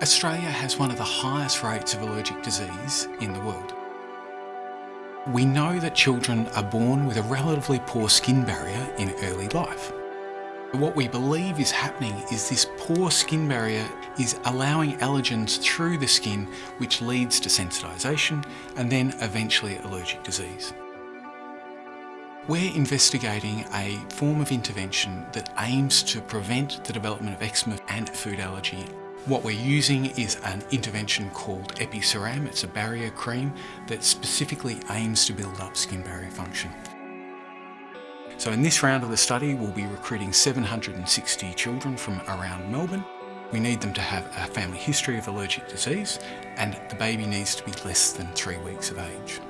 Australia has one of the highest rates of allergic disease in the world. We know that children are born with a relatively poor skin barrier in early life. What we believe is happening is this poor skin barrier is allowing allergens through the skin which leads to sensitisation and then eventually allergic disease. We're investigating a form of intervention that aims to prevent the development of eczema and food allergy what we're using is an intervention called EpiCeram. It's a barrier cream that specifically aims to build up skin barrier function. So in this round of the study, we'll be recruiting 760 children from around Melbourne. We need them to have a family history of allergic disease and the baby needs to be less than three weeks of age.